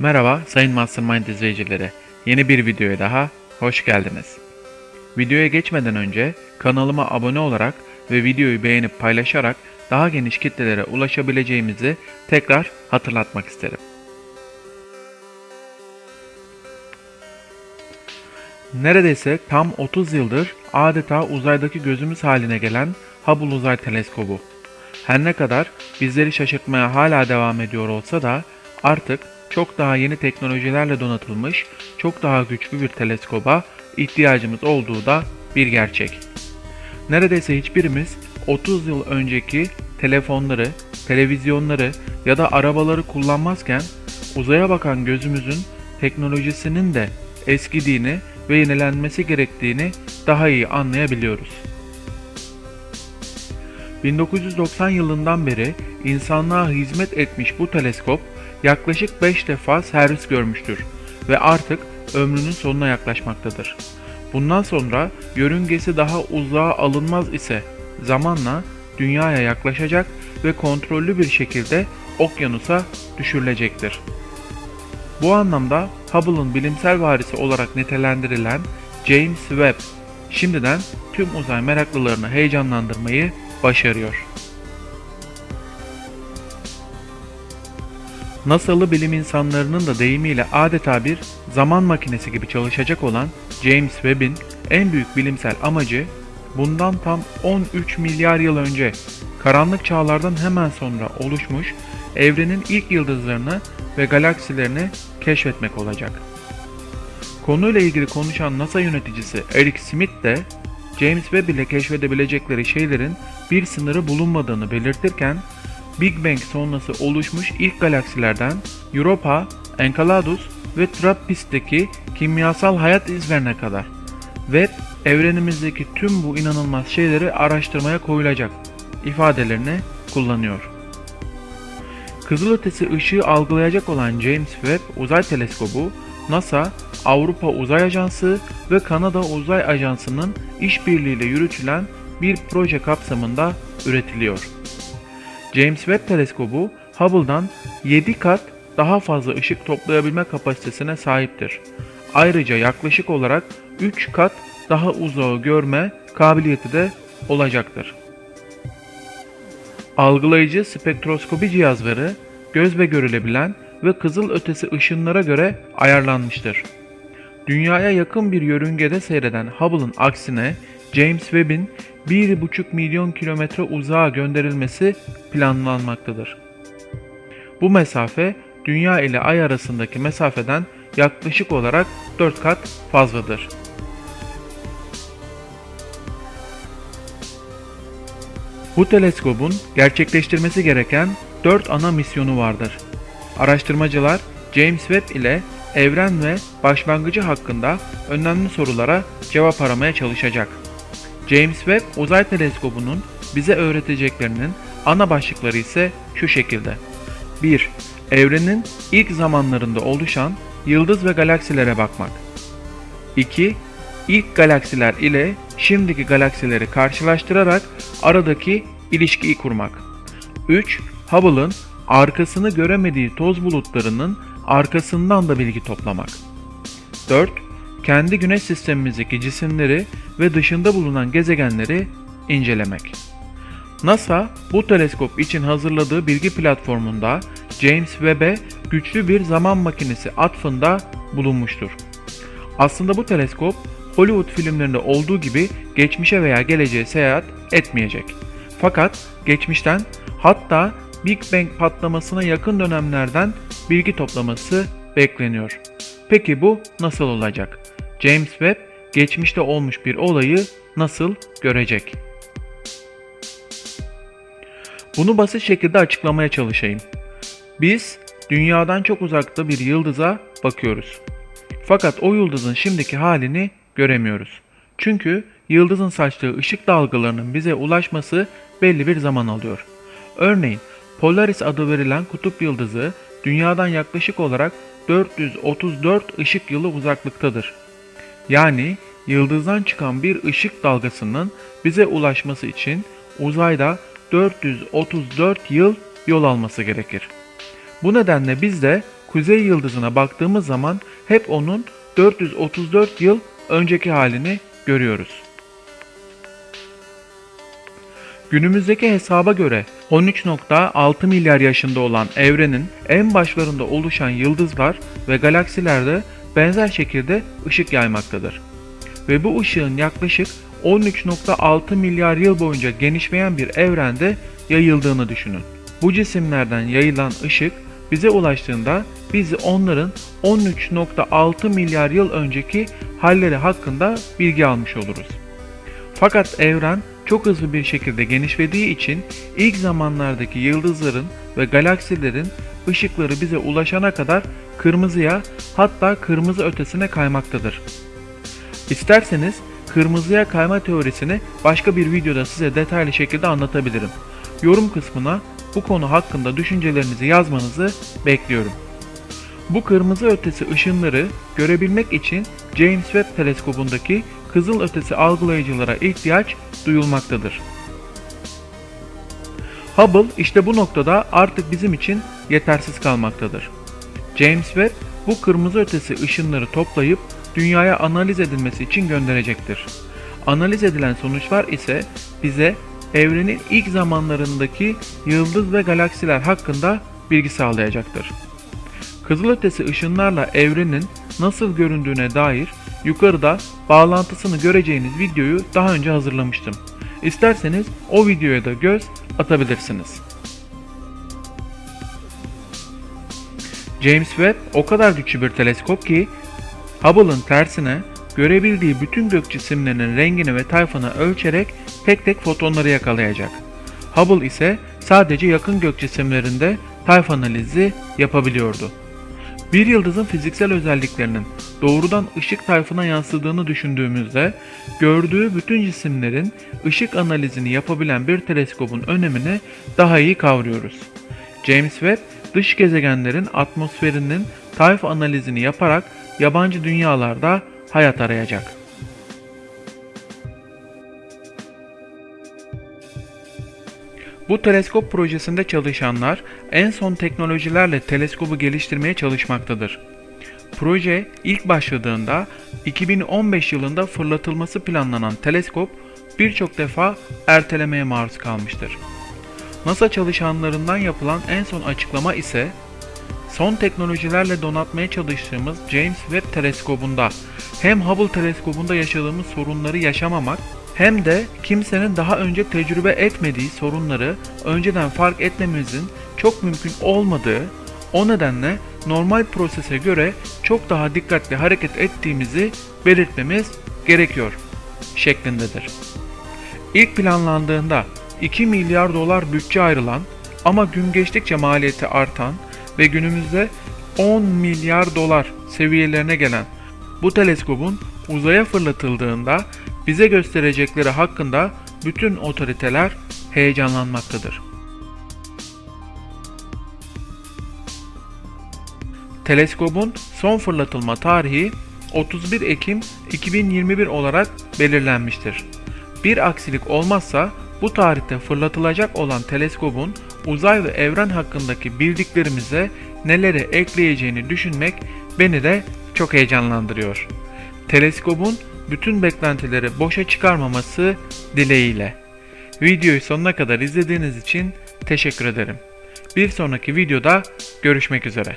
Merhaba sayın Mastermind izleyicileri. Yeni bir videoya daha hoş geldiniz. Videoya geçmeden önce kanalıma abone olarak ve videoyu beğenip paylaşarak daha geniş kitlelere ulaşabileceğimizi tekrar hatırlatmak isterim. Neredeyse tam 30 yıldır adeta uzaydaki gözümüz haline gelen Hubble Uzay Teleskobu. Her ne kadar bizleri şaşırtmaya hala devam ediyor olsa da artık çok daha yeni teknolojilerle donatılmış, çok daha güçlü bir teleskoba ihtiyacımız olduğu da bir gerçek. Neredeyse hiçbirimiz 30 yıl önceki telefonları, televizyonları ya da arabaları kullanmazken uzaya bakan gözümüzün teknolojisinin de eskidiğini ve yenilenmesi gerektiğini daha iyi anlayabiliyoruz. 1990 yılından beri insanlığa hizmet etmiş bu teleskop yaklaşık 5 defa servis görmüştür ve artık ömrünün sonuna yaklaşmaktadır. Bundan sonra yörüngesi daha uzağa alınmaz ise zamanla dünyaya yaklaşacak ve kontrollü bir şekilde okyanusa düşürülecektir. Bu anlamda Hubble'ın bilimsel varisi olarak nitelendirilen James Webb şimdiden tüm uzay meraklılarını heyecanlandırmayı başarıyor. NASA'lı bilim insanlarının da deyimiyle adeta bir zaman makinesi gibi çalışacak olan James Webb'in en büyük bilimsel amacı bundan tam 13 milyar yıl önce karanlık çağlardan hemen sonra oluşmuş evrenin ilk yıldızlarını ve galaksilerini keşfetmek olacak. Konuyla ilgili konuşan NASA yöneticisi Eric Smith de James Webb ile keşfedebilecekleri şeylerin bir sınırı bulunmadığını belirtirken Big Bang sonrası oluşmuş ilk galaksilerden Europa, Enceladus ve Trappist'teki kimyasal hayat izlerine kadar Webb evrenimizdeki tüm bu inanılmaz şeyleri araştırmaya koyulacak ifadelerini kullanıyor. Kızılötesi ışığı algılayacak olan James Webb Uzay Teleskobu, NASA, Avrupa Uzay Ajansı ve Kanada Uzay Ajansı'nın işbirliğiyle yürütülen bir proje kapsamında üretiliyor. James Webb Teleskobu, Hubble'dan 7 kat daha fazla ışık toplayabilme kapasitesine sahiptir. Ayrıca yaklaşık olarak 3 kat daha uzağı görme kabiliyeti de olacaktır. Algılayıcı spektroskopi cihazları gözle görülebilen ve kızıl ötesi ışınlara göre ayarlanmıştır. Dünyaya yakın bir yörüngede seyreden Hubble'ın aksine James Webb'in 1,5 milyon kilometre uzağa gönderilmesi planlanmaktadır. Bu mesafe Dünya ile Ay arasındaki mesafeden yaklaşık olarak 4 kat fazladır. Bu teleskobun gerçekleştirmesi gereken 4 ana misyonu vardır. Araştırmacılar James Webb ile evren ve başlangıcı hakkında önemli sorulara cevap aramaya çalışacak. James Webb Uzay Teleskobu'nun bize öğreteceklerinin ana başlıkları ise şu şekilde. 1. Evrenin ilk zamanlarında oluşan yıldız ve galaksilere bakmak. 2. İlk galaksiler ile şimdiki galaksileri karşılaştırarak aradaki ilişkiyi kurmak. 3. Hubble'ın arkasını göremediği toz bulutlarının arkasından da bilgi toplamak. 4. Kendi güneş sistemimizdeki cisimleri ve dışında bulunan gezegenleri incelemek. NASA bu teleskop için hazırladığı bilgi platformunda James Webb'e güçlü bir zaman makinesi atfında bulunmuştur. Aslında bu teleskop Hollywood filmlerinde olduğu gibi geçmişe veya geleceğe seyahat etmeyecek. Fakat geçmişten hatta Big Bang patlamasına yakın dönemlerden bilgi toplaması bekleniyor. Peki bu nasıl olacak? James Webb geçmişte olmuş bir olayı nasıl görecek? Bunu basit şekilde açıklamaya çalışayım. Biz dünyadan çok uzakta bir yıldıza bakıyoruz. Fakat o yıldızın şimdiki halini göremiyoruz. Çünkü yıldızın saçtığı ışık dalgalarının bize ulaşması belli bir zaman alıyor. Örneğin Polaris adı verilen kutup yıldızı dünyadan yaklaşık olarak 434 ışık yılı uzaklıktadır. Yani yıldızdan çıkan bir ışık dalgasının bize ulaşması için uzayda 434 yıl yol alması gerekir. Bu nedenle biz de Kuzey Yıldızı'na baktığımız zaman hep onun 434 yıl önceki halini görüyoruz. Günümüzdeki hesaba göre 13.6 milyar yaşında olan evrenin en başlarında oluşan yıldızlar ve galaksilerde benzer şekilde ışık yaymaktadır. Ve bu ışığın yaklaşık 13.6 milyar yıl boyunca genişleyen bir evrende yayıldığını düşünün. Bu cisimlerden yayılan ışık bize ulaştığında biz onların 13.6 milyar yıl önceki halleri hakkında bilgi almış oluruz. Fakat evren çok hızlı bir şekilde genişlediği için ilk zamanlardaki yıldızların ve galaksilerin ışıkları bize ulaşana kadar kırmızıya hatta kırmızı ötesine kaymaktadır. İsterseniz kırmızıya kayma teorisini başka bir videoda size detaylı şekilde anlatabilirim. Yorum kısmına bu konu hakkında düşüncelerinizi yazmanızı bekliyorum. Bu kırmızı ötesi ışınları görebilmek için James Webb teleskobundaki kızıl ötesi algılayıcılara ihtiyaç duyulmaktadır. Hubble işte bu noktada artık bizim için yetersiz kalmaktadır. James Webb bu kırmızı ötesi ışınları toplayıp dünyaya analiz edilmesi için gönderecektir. Analiz edilen sonuçlar ise bize evrenin ilk zamanlarındaki yıldız ve galaksiler hakkında bilgi sağlayacaktır. Kızılötesi ışınlarla evrenin nasıl göründüğüne dair yukarıda bağlantısını göreceğiniz videoyu daha önce hazırlamıştım. İsterseniz o videoya da göz atabilirsiniz. James Webb o kadar güçlü bir teleskop ki Hubble'ın tersine görebildiği bütün gök cisimlerinin rengini ve tayfını ölçerek tek tek fotonları yakalayacak. Hubble ise sadece yakın gök cisimlerinde tayf analizi yapabiliyordu. Bir yıldızın fiziksel özelliklerinin doğrudan ışık tayfına yansıdığını düşündüğümüzde gördüğü bütün cisimlerin ışık analizini yapabilen bir teleskopun önemini daha iyi kavruyoruz. James Webb dış gezegenlerin atmosferinin tayf analizini yaparak yabancı dünyalarda hayat arayacak. Bu teleskop projesinde çalışanlar en son teknolojilerle teleskobu geliştirmeye çalışmaktadır. Proje ilk başladığında 2015 yılında fırlatılması planlanan teleskop birçok defa ertelemeye maruz kalmıştır. NASA çalışanlarından yapılan en son açıklama ise son teknolojilerle donatmaya çalıştığımız James Webb teleskobunda hem Hubble teleskobunda yaşadığımız sorunları yaşamamak hem de kimsenin daha önce tecrübe etmediği sorunları önceden fark etmemizin çok mümkün olmadığı, o nedenle normal prosese göre çok daha dikkatli hareket ettiğimizi belirtmemiz gerekiyor şeklindedir. İlk planlandığında 2 milyar dolar bütçe ayrılan ama gün geçtikçe maliyeti artan ve günümüzde 10 milyar dolar seviyelerine gelen bu teleskobun uzaya fırlatıldığında bize gösterecekleri hakkında bütün otoriteler heyecanlanmaktadır. Teleskobun son fırlatılma tarihi 31 Ekim 2021 olarak belirlenmiştir. Bir aksilik olmazsa bu tarihte fırlatılacak olan teleskobun uzay ve evren hakkındaki bildiklerimize neleri ekleyeceğini düşünmek beni de çok heyecanlandırıyor. Teleskobun bütün beklentileri boşa çıkarmaması dileğiyle. Videoyu sonuna kadar izlediğiniz için teşekkür ederim. Bir sonraki videoda görüşmek üzere.